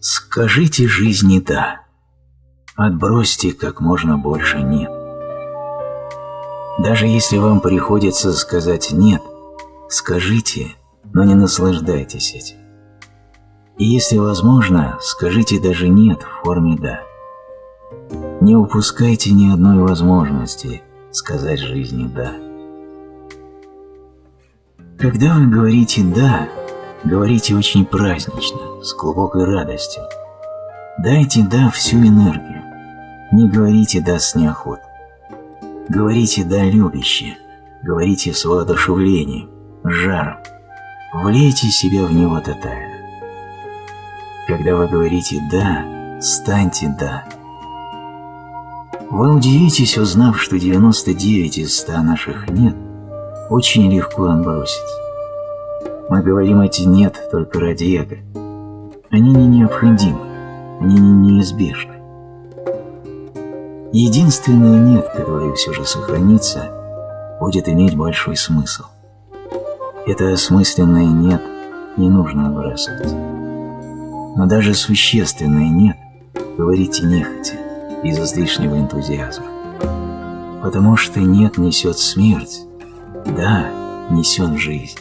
Скажите жизни «да». Отбросьте как можно больше «нет». Даже если вам приходится сказать «нет», скажите, но не наслаждайтесь этим. И если возможно, скажите даже «нет» в форме «да». Не упускайте ни одной возможности сказать жизни «да». Когда вы говорите «да», говорите очень празднично, с глубокой радостью. Дайте «да» всю энергию. Не говорите «да» с неохотой. Говорите «да» любяще, говорите с воодушевлением, с жаром. Влейте себя в него тотально. Когда вы говорите «да», станьте «да». Вы удивитесь, узнав, что 99 из 100 наших «нет» очень легко отбросить. Мы говорим эти «нет» только ради эго. Они не необходимы, они не неизбежны. Единственное «нет», которое все же сохранится, будет иметь большой смысл. Это осмысленное «нет» не нужно отбрасывать. Но даже существенное «нет» говорите нехотя, без излишнего энтузиазма. Потому что «нет» несет смерть, «да» несет жизнь.